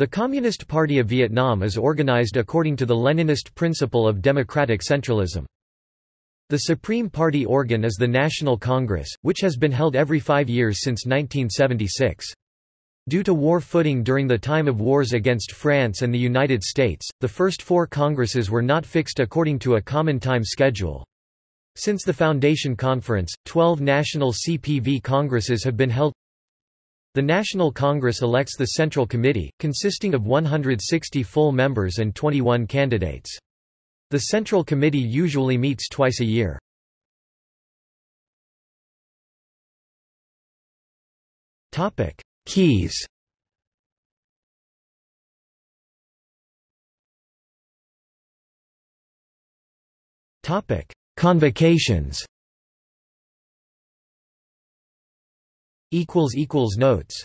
The Communist Party of Vietnam is organized according to the Leninist principle of democratic centralism. The Supreme Party organ is the National Congress, which has been held every five years since 1976. Due to war footing during the time of wars against France and the United States, the first four congresses were not fixed according to a common time schedule. Since the Foundation Conference, 12 national CPV congresses have been held the National Congress elects the Central Committee, consisting of 160 full members and 21 candidates. The Central Committee usually meets twice a year. Topic: Keys Topic: Convocations Notes